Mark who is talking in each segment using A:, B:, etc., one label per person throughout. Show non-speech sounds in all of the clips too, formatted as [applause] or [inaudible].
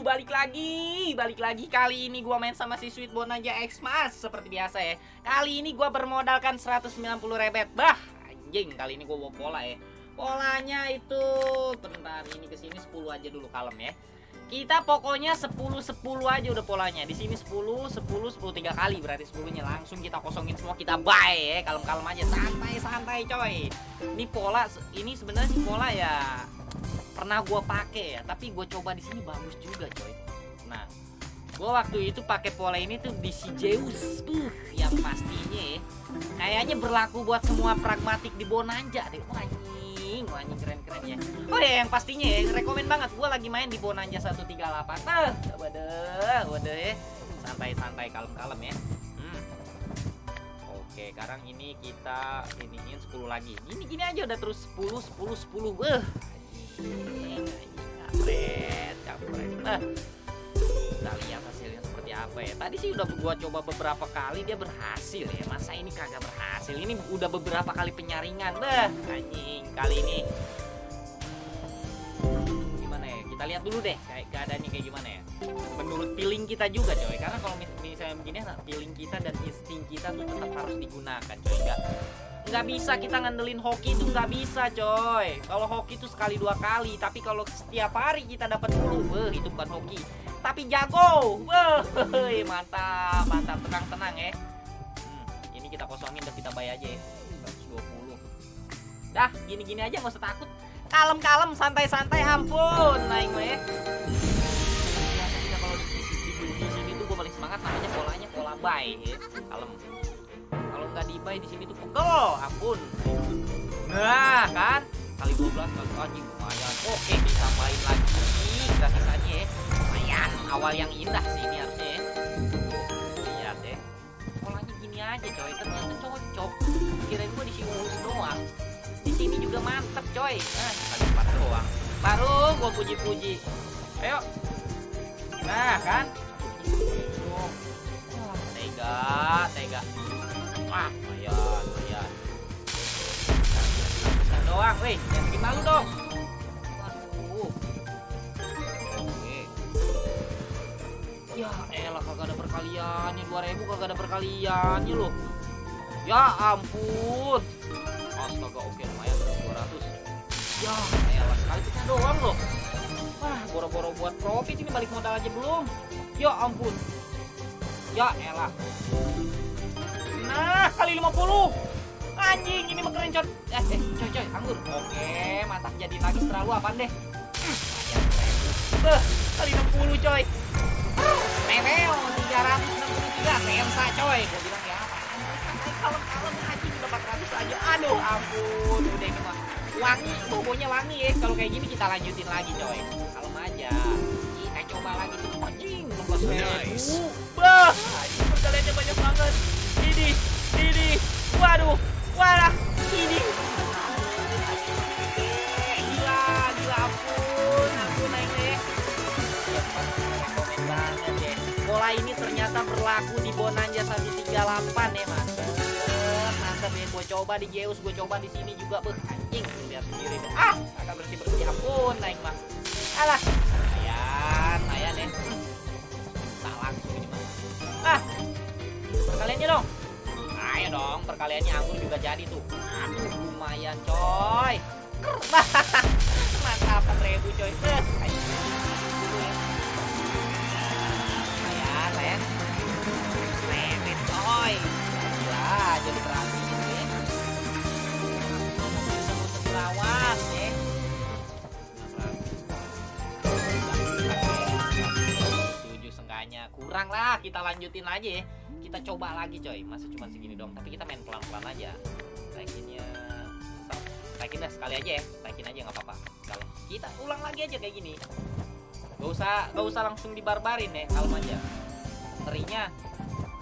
A: balik lagi, balik lagi kali ini gua main sama si Sweet Bonanza Xmas seperti biasa ya. Kali ini gua bermodalkan 190 rebet. Bah, anjing, kali ini gua bawa pola ya. Polanya itu bentar ini ke sini 10 aja dulu kalem ya. Kita pokoknya 10 10 aja udah polanya. Di sini 10 10 10 tiga kali berarti 10-nya langsung kita kosongin semua kita buy ya. Kalem-kalem aja santai-santai coy. Ini pola ini sebenarnya pola ya pernah gue pakai ya tapi gue coba di sini bagus juga coy. Nah gue waktu itu pakai pola ini tuh di si Zeus uh, yang pastinya ya, kayaknya berlaku buat semua pragmatik di Bonanza deh. Anjing anjing keren keren ya. Oh ya yang pastinya ya rekomen banget gue lagi main di Bonanza 138 ah waduh waduh ya. Santai santai kalem kalem ya. Hmm. Oke, sekarang ini kita iniin 10 lagi. Gini gini aja udah terus 10 10 10. Wah, Nah, kita lihat hasilnya seperti apa ya. Tadi sih udah gua coba beberapa kali dia berhasil ya. Masa ini kagak berhasil? Ini udah beberapa kali penyaringan. Bah, anjing. Kali ini gimana ya? Kita lihat dulu deh kayak keadaannya kayak gimana ya. Menurut feeling kita juga coy. Karena kalau misalnya begini nah, feeling kita dan insting kita tuh tetap harus digunakan coy. Enggak nggak bisa kita ngandelin hoki itu nggak bisa coy. Kalau hoki itu sekali dua kali. Tapi kalau setiap hari kita dapat dulu wah itu bukan hoki. Tapi jago wah [laughs] mantap mantap. Tenang tenang ya. Hmm, ini kita kosongin dan kita bayar aja ya. 120 dah gini gini aja nggak usah takut. Kalem kalem santai santai ampun. Naik mah ya kalau di sini tuh gue paling semangat namanya polanya pola bay ya. Kalem nggak dibuy di sini tuh pegel ampun. Nah kan? Kali 12 kali anjing lumayan. Oke bisa main lagi kita sisanya ya. Lumayan awal yang indah sih ini harusnya ya. Lihat deh. Polanya gini aja coy. Ternyata cocok. Kirain gua di sini doang. Di sini juga mantep coy. Nah kali 4 doang. Baru gua puji-puji. Ayo. Nah kan? Tega tega Wah, lumayan, lumayan. Bisa doang, weh. Jangan bikin malu dong. Ya elah kagak ada perkaliannya 2000 kagak ada perkaliannya loh. Ya ampun. Astaga, oke lumayan 200. Ya elah sekali pecah doang loh. Wah, boro-boro buat profit ini balik modal aja belum. Ya ampun. Ya elah. Nah, kali 50. Anjing, ini mah keren, coy. Eh, eh, coy, coy, anggur. Oke, mantap jadi lagi terlalu apa deh. Beh, kali 60, coy. Meweo, 363 sensa, coy. Gue bilang ya apa? Kalem-kalem anjing udah 400 aja. Aduh, ampun. Udah ini mah wangi, bobonya wangi ya. Kalau kayak gini kita lanjutin lagi, coy. Kalem aja. Kita coba lagi tuh anjing. Nice. Bah, waduh wadah ini. Gila gila ampun ampun naik deh banget deh pola ini ternyata berlaku di Bonanza 138 ya mantep mantep ya. Gue coba di Zeus gue coba di sini juga beh anjing lihat sendiri deh ah agak bersih bersih. Ampun naik mah alah. Lumayan lumayan ya. Mah ah perkaliannya dong ayo dong perkaliannya anggur juga jadi tuh. Aduh lumayan coy. [laughs] Mantap 4000 coy kurang lah kita lanjutin aja ya kita coba lagi coy. Masa cuma segini dong tapi kita main pelan-pelan aja. Naikinnya naikin dah sekali aja ya. Naikin aja nggak apa-apa. Kalau kita ulang lagi aja kayak gini. Gak usah gak usah langsung dibarbarin ya kalem aja. Terinya.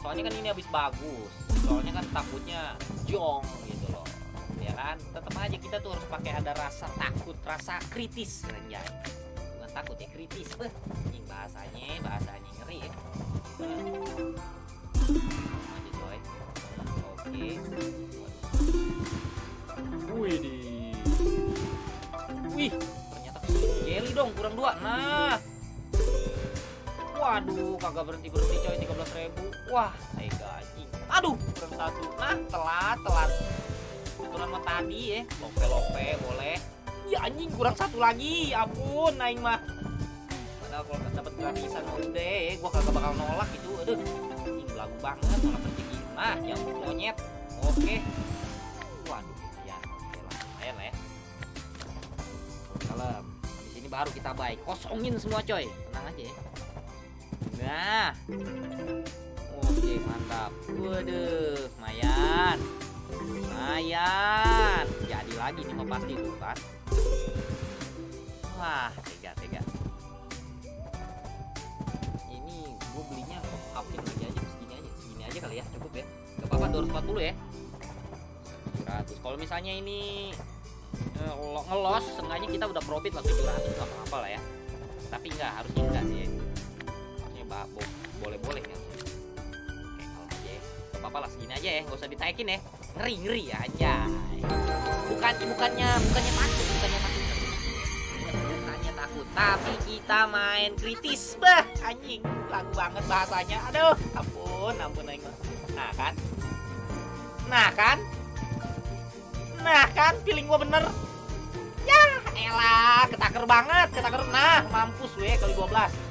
A: Soalnya kan ini habis bagus. Soalnya kan takutnya jong gitu loh. Ya kan? Tetap aja kita tuh harus pakai ada rasa takut rasa kritis bukan takut ya kritis ini bahasanya bahasanya ngeri ya. Aja coy. Oke. Wih di wih ternyata jelly dong kurang dua. Nah. Waduh, kagak berhenti-berhenti coy 13 ribu. Wah, tega anjing. Aduh, kurang satu. Nah, telat, telat. Kebetulan mah tadi ya Lope-lope, boleh Ya anjing, kurang satu lagi. Ampun, naik mah. Padahal kalau dapat gratisan ya Gua kagak bakal nolak itu. Aduh, anjing belagu banget Nolak rezeki Nah, yang monyet. Oke. Waduh, ya Oke lah, lumayan lah ya. Kalem Habis ini baru kita baik. Kosongin semua coy. Tenang aja ya. Nah. Oke mantap. Waduh Lumayan. Lumayan. Jadi lagi nih mah pasti tuh kan Wah Tega tega. Ini gue belinya upin lagi aja Segini aja Segini aja kali ya Cukup ya. Gak apa-apa 240 ya. 700 Kalau misalnya ini eh, lo- ngelos Seenggaknya kita udah profit lah 700 Gak apa-apa lah ya. Tapi enggak harusnya enggak sih. Harusnya ba- bo- boleh-boleh ya. Oke kalau aja Gak apa-apa lah segini aja ya nggak usah ditaikin ya. Ngeri ngeri aja bukan bukannya bukannya takut bukannya tapi kita main kritis. Bah anjing. Lagu banget bahasanya. Aduh ampun ampun aing nah kan? Nah kan? Nah kan feeling gua bener. Ya elah ketaker banget ketaker. Nah mampus weh kali 12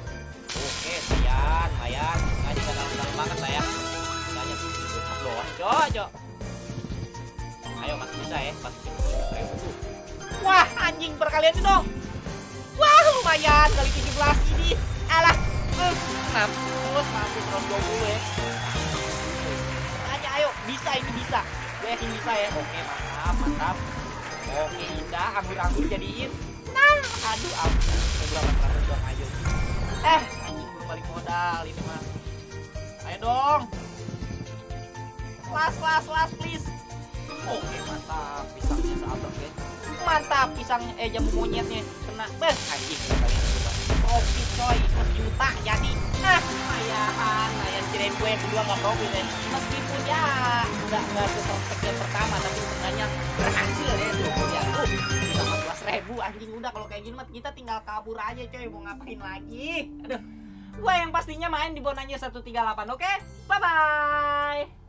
A: Oke, lumayan, lumayan. Tadi nggak dalam-dalam banget lah ya. Tanya loh, cok, cok. Ayo masih bisa ya, masih bisa. Wah, anjing perkalian itu dong. Lumayan kali 17 ini. Alah, eh, mampus, mampus 120 ya. Tanya, ayo, bisa ini bisa. Gue yakin bisa ya. Oke, mantap, mantap. Oke, indah, anggur-anggur jadiin. Nah, aduh, ampun. Beberapa terakhir dong, ayo. Eh, anjing belum balik modal ini mah. Ayo dong. Las, las, las, please. Mantap, pisangnya, eh jambu monyetnya kena. Beh, anjing. Profit coy, juta jadi. Ah, lumayan. Lumayan kirain gue kedua nggak profit ya. Meskipun ya nggak nggak seperfect yang pertama, tapi sebenarnya berhasil ya tuh. Ya, tuh. 14 ribu anjing udah kalau kayak gini mah kita tinggal kabur aja coy mau ngapain lagi aduh gua yang pastinya main di bonanya 138 oke bye bye